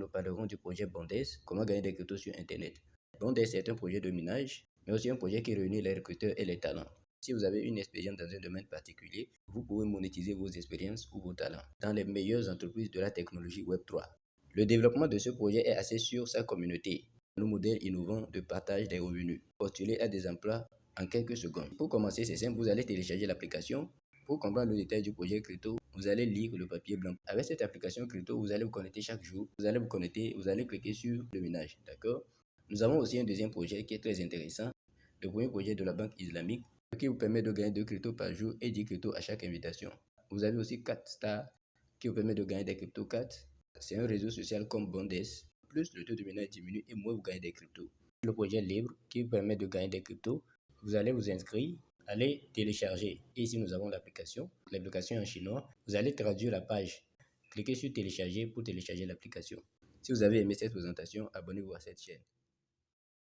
nous parlerons du projet Bondes, comment gagner des cryptos sur Internet? Bondes est un projet de minage, mais aussi un projet qui réunit les recruteurs et les talents. Si vous avez une expérience dans un domaine particulier, vous pouvez monétiser vos expériences ou vos talents dans les meilleures entreprises de la technologie Web3. Le développement de ce projet est assez sur sa communauté, nos modèles innovants de partage des revenus, postuler à des emplois en quelques secondes. Pour commencer, c'est simple, vous allez télécharger l'application. Pour comprendre le détail du projet Crypto, vous allez lire le papier blanc. Avec cette application Crypto, vous allez vous connecter chaque jour. Vous allez vous connecter, vous allez cliquer sur le ménage, d'accord? Nous avons aussi un deuxième projet qui est très intéressant. Le premier projet de la banque islamique qui vous permet de gagner 2 cryptos par jour et 10 cryptos à chaque invitation. Vous avez aussi 4 stars qui vous permet de gagner des cryptos 4. C'est un réseau social comme Bondes. Plus le taux de ménage diminue et moins vous gagnez des cryptos. Le projet libre qui permet de gagner des cryptos. Vous allez vous inscrire, allez télécharger. Ici, nous avons l'application. L'application en chinois. Vous allez traduire la page. Cliquez sur télécharger pour télécharger l'application. Si vous avez aimé cette présentation, abonnez-vous à cette chaîne.